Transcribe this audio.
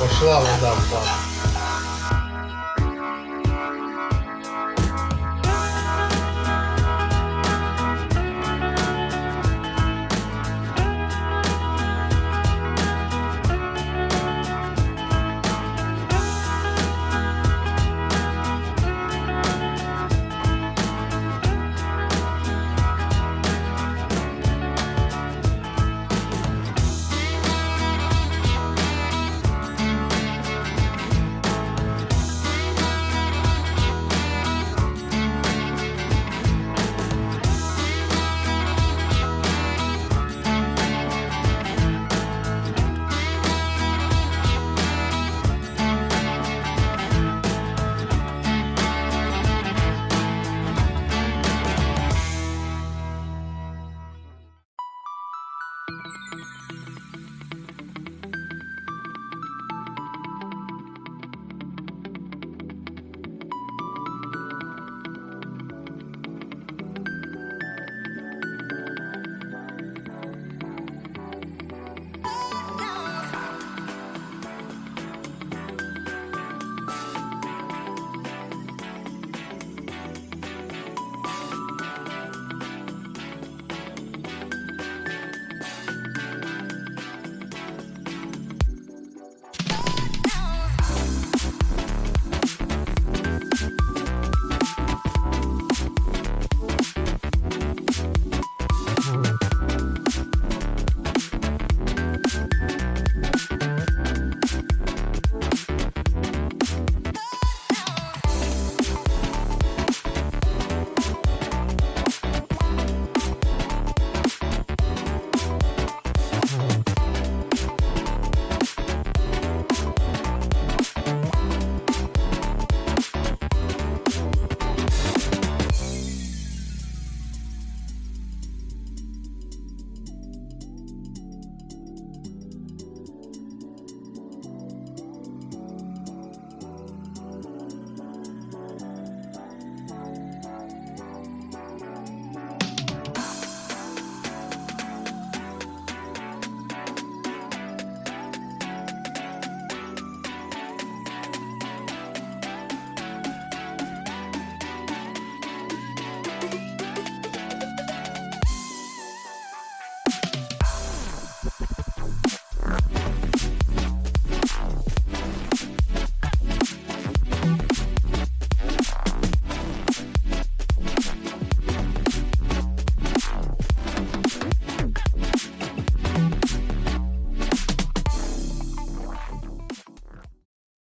Пошла вода в бак.